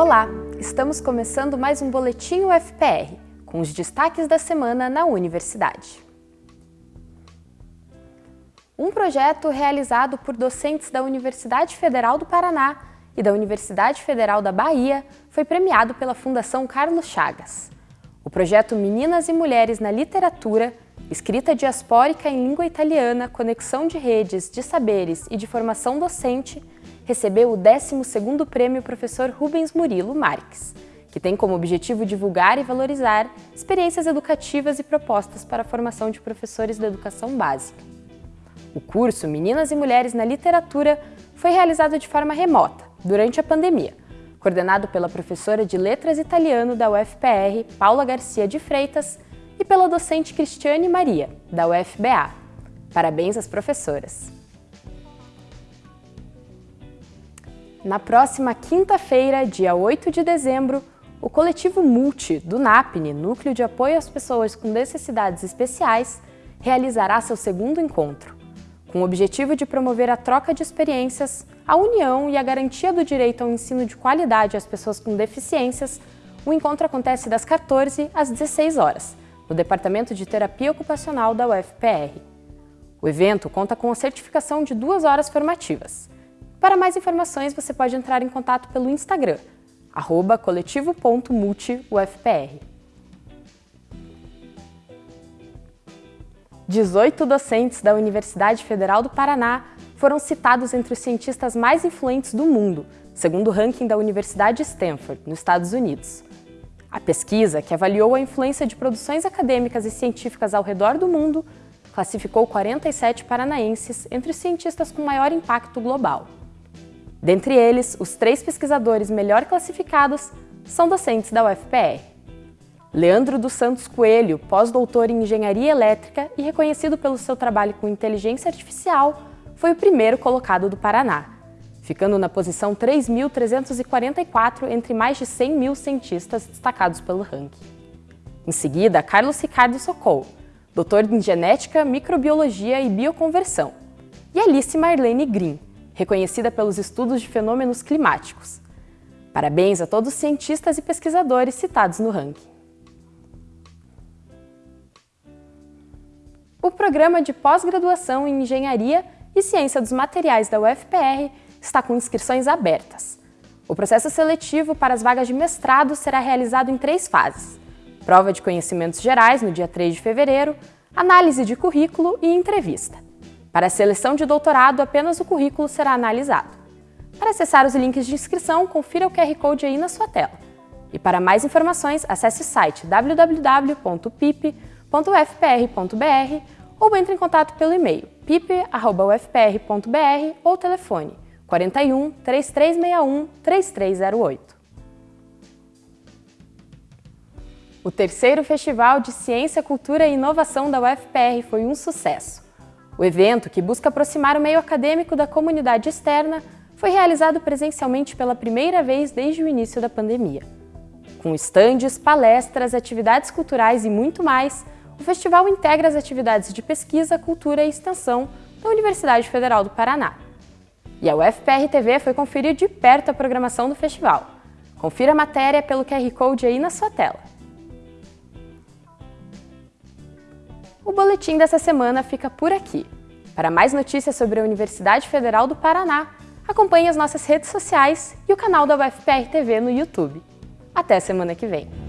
Olá, estamos começando mais um Boletim UFPR, com os destaques da semana na universidade. Um projeto realizado por docentes da Universidade Federal do Paraná e da Universidade Federal da Bahia foi premiado pela Fundação Carlos Chagas. O projeto Meninas e Mulheres na Literatura, Escrita Diaspórica em Língua Italiana, Conexão de Redes, de Saberes e de Formação Docente recebeu o 12º Prêmio Professor Rubens Murilo Marques, que tem como objetivo divulgar e valorizar experiências educativas e propostas para a formação de professores da educação básica. O curso Meninas e Mulheres na Literatura foi realizado de forma remota, durante a pandemia, coordenado pela professora de Letras Italiano da UFPR, Paula Garcia de Freitas, e pela docente Cristiane Maria, da UFBA. Parabéns às professoras! Na próxima quinta-feira, dia 8 de dezembro, o coletivo Multi, do NAPNE, Núcleo de Apoio às Pessoas com Necessidades Especiais, realizará seu segundo encontro, com o objetivo de promover a troca de experiências, a união e a garantia do direito ao ensino de qualidade às pessoas com deficiências. O encontro acontece das 14 às 16 horas, no Departamento de Terapia Ocupacional da UFPR. O evento conta com a certificação de duas horas formativas, para mais informações, você pode entrar em contato pelo Instagram, coletivo.multiufpr. 18 docentes da Universidade Federal do Paraná foram citados entre os cientistas mais influentes do mundo, segundo o ranking da Universidade Stanford, nos Estados Unidos. A pesquisa, que avaliou a influência de produções acadêmicas e científicas ao redor do mundo, classificou 47 paranaenses entre os cientistas com maior impacto global. Dentre eles, os três pesquisadores melhor classificados são docentes da UFPR. Leandro dos Santos Coelho, pós-doutor em Engenharia Elétrica e reconhecido pelo seu trabalho com inteligência artificial, foi o primeiro colocado do Paraná, ficando na posição 3.344 entre mais de 100 mil cientistas destacados pelo ranking. Em seguida, Carlos Ricardo Socol, doutor em Genética, Microbiologia e Bioconversão, e Alice Marlene Green, reconhecida pelos estudos de fenômenos climáticos. Parabéns a todos os cientistas e pesquisadores citados no ranking. O programa de pós-graduação em Engenharia e Ciência dos Materiais da UFPR está com inscrições abertas. O processo seletivo para as vagas de mestrado será realizado em três fases. Prova de conhecimentos gerais no dia 3 de fevereiro, análise de currículo e entrevista. Para a seleção de doutorado, apenas o currículo será analisado. Para acessar os links de inscrição, confira o QR Code aí na sua tela. E para mais informações, acesse o site www.pip.ufpr.br ou entre em contato pelo e-mail pip.ufpr.br ou telefone 41 3361 3308. O terceiro Festival de Ciência, Cultura e Inovação da UFPR foi um sucesso. O evento, que busca aproximar o meio acadêmico da comunidade externa, foi realizado presencialmente pela primeira vez desde o início da pandemia. Com estandes, palestras, atividades culturais e muito mais, o festival integra as atividades de pesquisa, cultura e extensão da Universidade Federal do Paraná. E a UFPR TV foi conferir de perto a programação do festival. Confira a matéria pelo QR Code aí na sua tela. O boletim dessa semana fica por aqui. Para mais notícias sobre a Universidade Federal do Paraná, acompanhe as nossas redes sociais e o canal da UFPR TV no YouTube. Até semana que vem!